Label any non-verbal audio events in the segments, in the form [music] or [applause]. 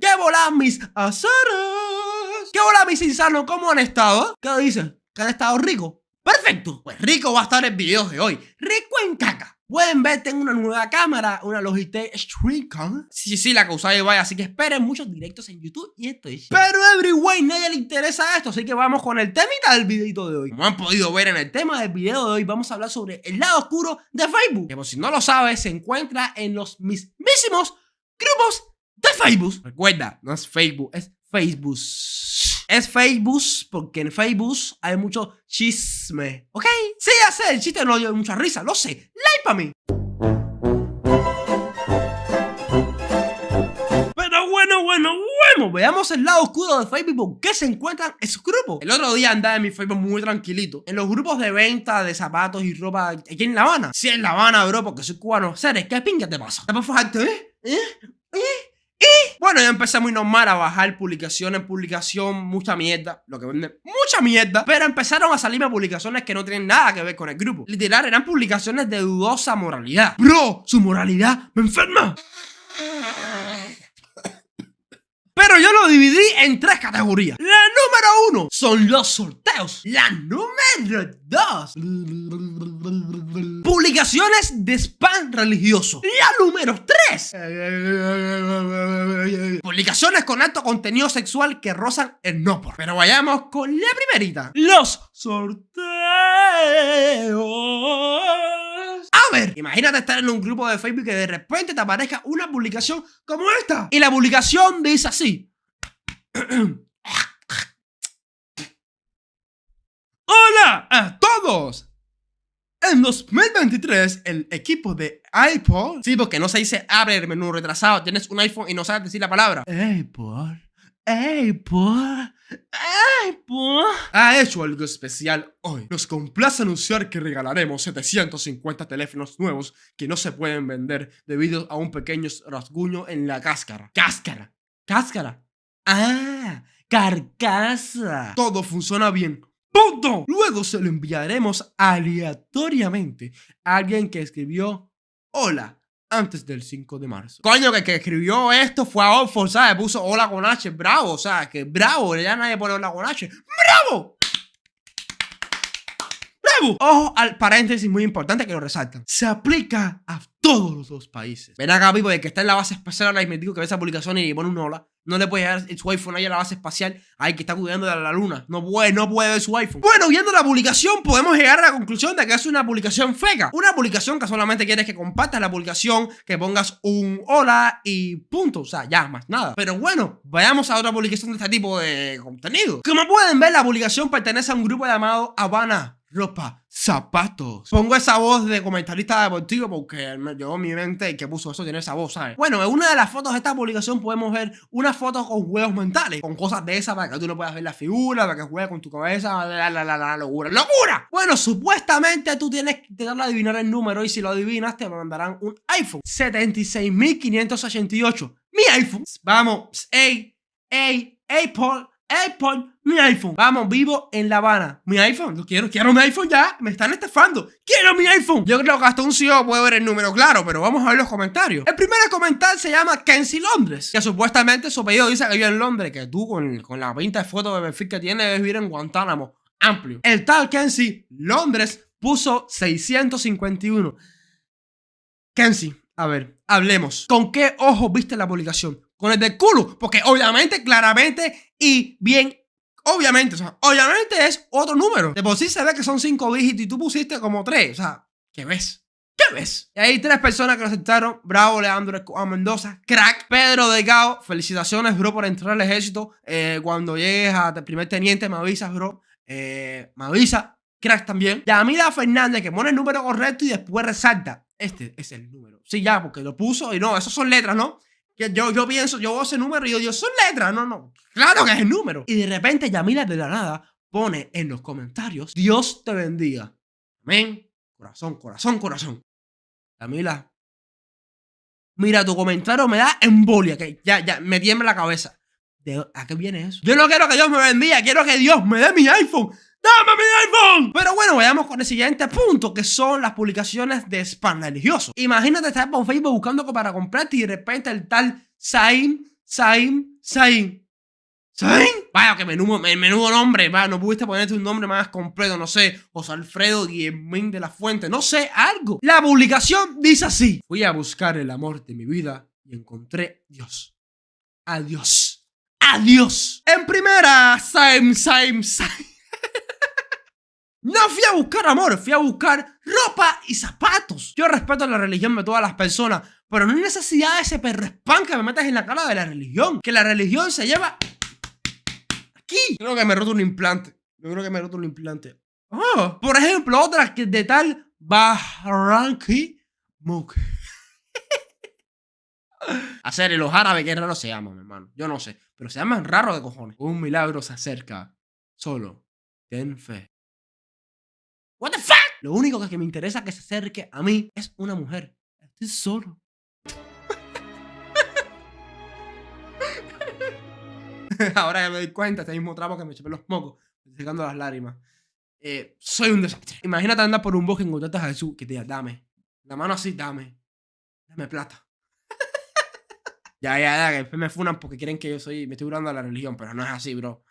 ¿Qué volá mis aceros? ¿Qué volá mis insanos? ¿Cómo han estado? ¿Qué dicen? ¿Que han estado ricos? Perfecto, pues rico va a estar el video de hoy. Rico en caca. Pueden ver, tengo una nueva cámara, una Logitech Streamcam. Sí, sí, la que usáis vaya, así que esperen muchos directos en YouTube y esto es. Pero everyway, nadie le interesa esto, así que vamos con el temita del videito de hoy. Como han podido ver en el tema del video de hoy, vamos a hablar sobre el lado oscuro de Facebook. Que por si no lo sabes, se encuentra en los mismísimos grupos de Facebook. Recuerda, no es Facebook, es Facebook. Es Facebook porque en Facebook hay mucho chisme, ¿ok? Sí, ya sé, el chiste no dio mucha risa, lo sé. Like para mí. Pero bueno, bueno, bueno, veamos el lado oscuro de Facebook ¿Por qué se encuentran esos grupos. El otro día andaba en mi Facebook muy tranquilito, en los grupos de venta de zapatos y ropa aquí en La Habana. Sí, en La Habana, bro, porque soy cubano. Seres, ¿qué pinga te pasa? ¿Te puedes fajarte, eh? ¿Eh? ¿Eh? Y bueno, ya empecé muy normal a bajar publicación en publicación, mucha mierda, lo que vende mucha mierda, pero empezaron a salirme publicaciones que no tienen nada que ver con el grupo. Literal, eran publicaciones de dudosa moralidad. Bro, su moralidad me enferma. Pero yo lo dividí en tres categorías. La número uno son los sorteos. La número dos Publicaciones de spam religioso. La número 3. Publicaciones con alto contenido sexual que rozan el no por. Pero vayamos con la primerita. Los sorteos. A ver, imagínate estar en un grupo de Facebook que de repente te aparezca una publicación como esta. Y la publicación dice así. [clears throat] Hola a todos. En 2023, el equipo de Apple, sí, porque no se dice abre el menú retrasado, tienes un iPhone y no sabes decir la palabra. Apple, Apple, Apple, ha hecho algo especial hoy. Nos complace anunciar que regalaremos 750 teléfonos nuevos que no se pueden vender debido a un pequeño rasguño en la cáscara. Cáscara, cáscara. Ah, carcasa. Todo funciona bien ¡Punto! Luego se lo enviaremos aleatoriamente a alguien que escribió hola antes del 5 de marzo. Coño, que que escribió esto fue a Oxford, ¿sabes? Puso hola con H, bravo, o sea, que bravo, ya nadie pone hola con H. ¡Bravo! ¡Bravo! Ojo al paréntesis muy importante que lo resaltan. Se aplica a todos los países. Ven acá, Pipo, de que está en la base espacial y me digo que ve esa publicación y pone un hola. No le puede llegar su iPhone ahí a la base espacial. Ay, que está cuidando de la luna. No puede, no puede ver su iPhone. Bueno, viendo la publicación, podemos llegar a la conclusión de que es una publicación fega. Una publicación que solamente quieres que compartas la publicación, que pongas un hola y punto. O sea, ya, más nada. Pero bueno, vayamos a otra publicación de este tipo de contenido. Como pueden ver, la publicación pertenece a un grupo llamado Habana ropa, zapatos. Pongo esa voz de comentarista deportivo porque yo mi mente que puso eso tiene esa voz, ¿sabes? Bueno, en una de las fotos de esta publicación podemos ver una foto con juegos mentales, con cosas de esas para que tú no puedas ver la figura, para que juegues con tu cabeza, la, la, la, la, locura. ¡Locura! Bueno, supuestamente tú tienes que intentar adivinar el número y si lo adivinas te mandarán un iPhone 76.588. Mi iPhone. Vamos, ey, ey, Apple Apple, mi iPhone. Vamos, vivo en La Habana. Mi iPhone, lo quiero, quiero mi iPhone ya. Me están estafando. Quiero mi iPhone. Yo creo que hasta un CEO puede ver el número claro, pero vamos a ver los comentarios. El primer comentario se llama Kenzie Londres, que supuestamente su apellido dice que vive en Londres, que tú con, con la pinta de foto de perfil que tiene debes vivir en Guantánamo. Amplio. El tal Kenzie Londres puso 651. Kenzie, a ver, hablemos. ¿Con qué ojo viste la publicación? con el del culo. Porque obviamente, claramente y bien, obviamente, o sea, obviamente es otro número. De por sí se ve que son cinco dígitos y tú pusiste como tres. O sea, ¿qué ves? ¿Qué ves? Y hay tres personas que lo aceptaron. Bravo, Leandro Mendoza. Crack. Pedro Delgado. Felicitaciones, bro, por entrar al ejército. Eh, cuando llegues a primer teniente, me avisas, bro. Eh, me avisa. Crack también. Yamila Fernández, que pone el número correcto y después resalta. Este es el número. Sí, ya, porque lo puso y no, esos son letras, ¿no? Yo, yo pienso, yo veo ese número y yo digo, son letras, no, no. Claro que es el número. Y de repente Yamila de la nada pone en los comentarios, Dios te bendiga. Amén. Corazón, corazón, corazón. Yamila. Mira, tu comentario me da embolia, que ya, ya, me tiembla la cabeza. ¿A qué viene eso? Yo no quiero que Dios me bendiga, quiero que Dios me dé mi iPhone. ¡Dame mi iPhone! Pero bueno, vayamos con el siguiente punto, que son las publicaciones de spam religioso. Imagínate estar por Facebook buscando para comprarte y de repente el tal Saim, Saim, Saim. ¿Saim? Vaya, que menudo, menudo nombre, vaya, no pudiste ponerte un nombre más completo, no sé, José Alfredo Guillemín de la Fuente, no sé, algo. La publicación dice así. Fui a buscar el amor de mi vida y encontré Dios. Adiós. Adiós. En primera, Saim, Saim, Saim. No fui a buscar amor, fui a buscar ropa y zapatos. Yo respeto la religión de todas las personas, pero no hay necesidad de ese perro spam que me metas en la cara de la religión. Que la religión se lleva aquí. Creo que me roto un implante. Yo creo que me roto un implante. Oh, por ejemplo, otra que de tal Barranqui Muk. [laughs] Hacer los árabes que raro se llaman, hermano. Yo no sé, pero se llaman raro de cojones. Un milagro se acerca. Solo ten fe. What the fuck? Lo único que me interesa que se acerque a mí es una mujer. Estoy solo. [laughs] Ahora ya me doy cuenta, este mismo trapo que me chupé los mocos, secando las lágrimas. Eh, soy un desastre. Imagínate andar por un bosque y encontrarte a Jesús que te diga, dame. La mano así, dame. Dame plata. [laughs] ya, ya, ya, que me funan porque quieren que yo soy, me estoy durando a la religión, pero no es así, bro.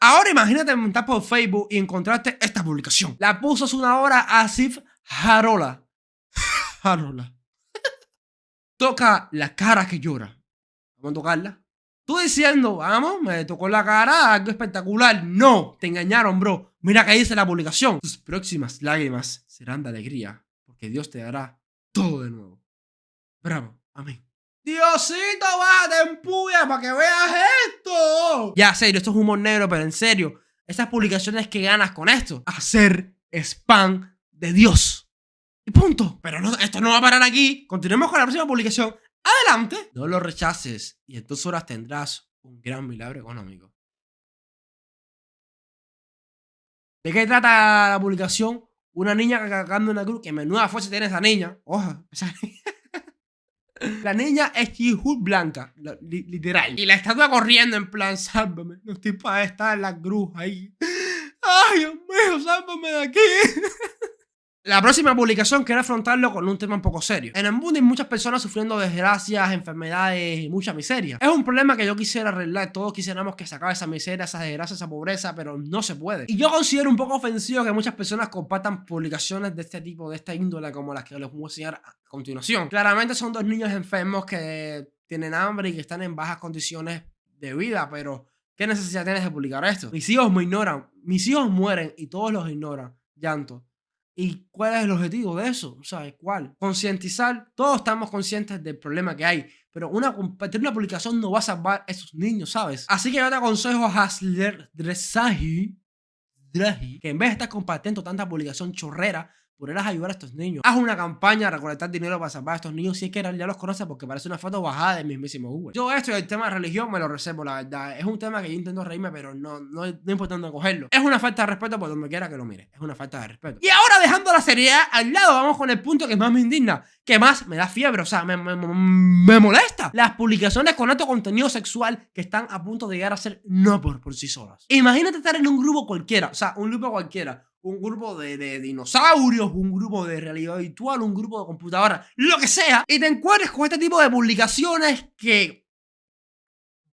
Ahora imagínate montar por Facebook y encontraste esta publicación. La puso hace una hora Asif Harola. Harola. [laughs] Toca la cara que llora. Vamos a tocarla. Tú diciendo, vamos, me tocó la cara, algo espectacular. No, te engañaron, bro. Mira que dice la publicación. Tus próximas lágrimas serán de alegría, porque Dios te dará todo de nuevo. Bravo, amén. Diosito, va, te empuya para que veas esto. Ya, serio, esto es humor negro, pero en serio, esas publicaciones que ganas con esto, hacer spam de Dios. Y punto. Pero no, esto no va a parar aquí. Continuemos con la próxima publicación. Adelante. No lo rechaces y en dos horas tendrás un gran milagro económico. ¿De qué trata la publicación? Una niña cargando una cruz. Que menuda fuerza tiene esa niña. Ojo, esa niña. La niña es Chihul blanca, literal. Y la estatua corriendo en plan, sálvame, no estoy para estar en la cruz ahí. [laughs] Ay, Dios mío, sálvame de aquí. [laughs] La próxima publicación quiero afrontarlo con un tema un poco serio. En hay muchas personas sufriendo desgracias, enfermedades y mucha miseria. Es un problema que yo quisiera arreglar. Todos quisiéramos que se esa miseria, esa desgracia, esa pobreza, pero no se puede. Y yo considero un poco ofensivo que muchas personas compartan publicaciones de este tipo, de esta índole, como las que les voy a enseñar a continuación. Claramente son dos niños enfermos que tienen hambre y que están en bajas condiciones de vida, pero ¿qué necesidad tienes de publicar esto? Mis hijos me ignoran, mis hijos mueren y todos los ignoran. Llanto. ¿Y cuál es el objetivo de eso? ¿Sabes cuál? Concientizar. Todos estamos conscientes del problema que hay. Pero una, una publicación no va a salvar a esos niños, ¿sabes? Así que yo te aconsejo a Hasler Dresahi, que en vez de estar compartiendo tanta publicación chorrera, ponerlas a ayudar a estos niños. Haz una campaña, recolectar dinero para salvar a estos niños si es que ya los conoces porque parece una foto bajada del mismísimo Google. Yo esto y el tema de religión me lo reservo, la verdad. Es un tema que yo intento reírme, pero no, no, no cogerlo. Es una falta de respeto por donde quiera que lo mire. Es una falta de respeto. Y ahora dejando la seriedad al lado, vamos con el punto que más me indigna, que más me da fiebre, o sea, me, me, me molesta. Las publicaciones con alto contenido sexual que están a punto de llegar a ser no por, por sí solas. Imagínate estar en un grupo cualquiera, o sea, un grupo cualquiera un grupo de, dinosaurios, un grupo de realidad virtual, un grupo de computadora, lo que sea, y te encuentres con este tipo de publicaciones que...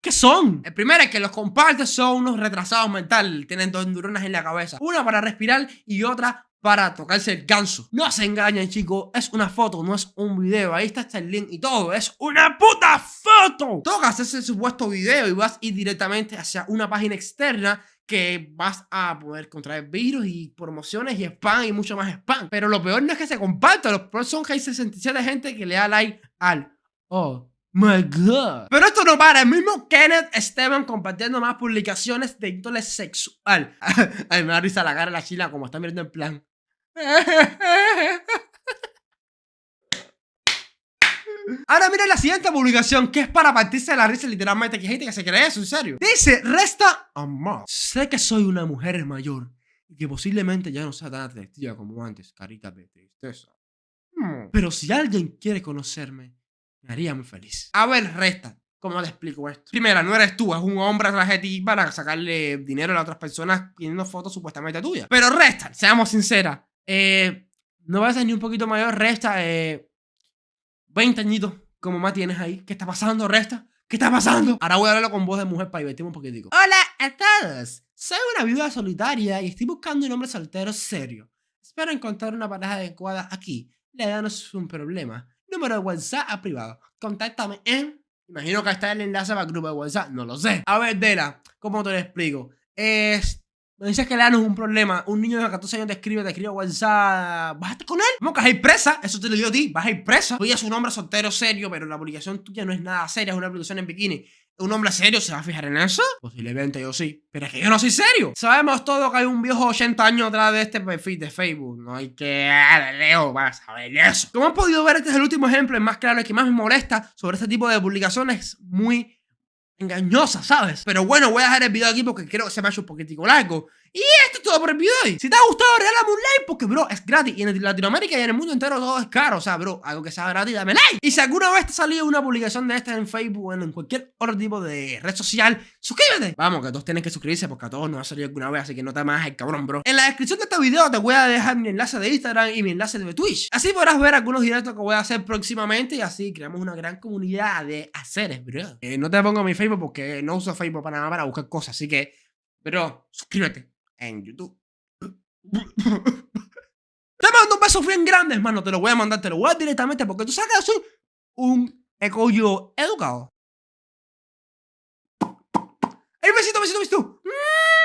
¿Qué son? El primero es que los compartes son unos retrasados mentales, tienen dos neuronas en la cabeza, una para respirar y otra para tocarse el ganso. No se engañen, chicos. Es una foto, no es un video. Ahí está el link y todo. Es una puta foto. Tocas ese supuesto video y vas a ir directamente hacia una página externa que vas a poder contraer virus y promociones y spam y mucho más spam. Pero lo peor no es que se comparta, lo peor son que hay 67 gente que le da like al Oh my god. Pero esto no para, el mismo Kenneth Esteban compartiendo más publicaciones de índole sexual. [laughs] Ay, me da risa la cara de la chila como está mirando en plan. Ahora mira la siguiente publicación que es para partirse de la risa literalmente que gente que se cree eso, en serio. Dice, resta amor. Sé que soy una mujer mayor y que posiblemente ya no sea tan atractiva como antes, carita de tristeza. Hmm. Pero si alguien quiere conocerme, me haría muy feliz. A ver, resta. ¿Cómo te explico esto? Primera, no eres tú, es un hombre atrás de ti para sacarle dinero a las otras personas pidiendo fotos supuestamente tuyas. Pero resta, seamos sinceras. Eh, no vas a ser ni un poquito mayor, resta eh, 20 añitos como más tienes ahí. ¿Qué está pasando, resta? ¿Qué está pasando? Ahora voy a hablarlo con voz de mujer para divertirme un poquitico. Hola a todos. Soy una viuda solitaria y estoy buscando un hombre soltero serio. Espero encontrar una pareja adecuada aquí. La edad no es un problema. Número de WhatsApp a privado. Contáctame en Imagino que está el enlace para el grupo de WhatsApp, no lo sé. A ver, Dela, ¿cómo te lo explico? Es... Me dices que le no es un problema. Un niño de 14 años te escribe, te escribe WhatsApp. ¿Vas a estar con él? Vamos, que vas a ir presa. Eso te lo digo a ti. Vas a ir presa. Tú ya es un hombre soltero serio, pero la publicación tuya no es nada seria. Es una publicación en bikini un hombre serio se va a fijar en eso? Posiblemente yo sí. Pero es que yo no soy serio. Sabemos todo que hay un viejo 80 años atrás de este perfil de Facebook. No hay que... Leo, vas a ver eso. Como han podido ver, este es el último ejemplo, el más claro, el que más me molesta sobre este tipo de publicaciones muy engañosa, ¿sabes? Pero bueno, voy a dejar el video aquí porque creo que se me ha hecho un poquitico largo. Y esto es todo por el video de hoy. Si te ha gustado, regálame un like porque, bro, es gratis. Y en Latinoamérica y en el mundo entero todo es caro. O sea, bro, algo que sea gratis, dame like. Y si alguna vez te ha salido una publicación de esta en Facebook o en cualquier otro tipo de red social, suscríbete. Vamos, que todos tienen que suscribirse porque a todos nos ha salido alguna vez, así que no te más cabrón, bro. En la descripción de este video te voy a dejar mi enlace de Instagram y mi enlace de Twitch. Así podrás ver algunos directos que voy a hacer próximamente y así creamos una gran comunidad de haceres, bro. Eh, no te pongo mi Facebook porque no uso Facebook para nada para buscar cosas, así que, bro, suscríbete en YouTube. [laughs] Te mando un beso bien grande, hermano. Te lo voy a mandar, te lo voy a directamente porque tú sabes que soy un ecollo educado. ¡El besito, besito, besito! ¡Mmm!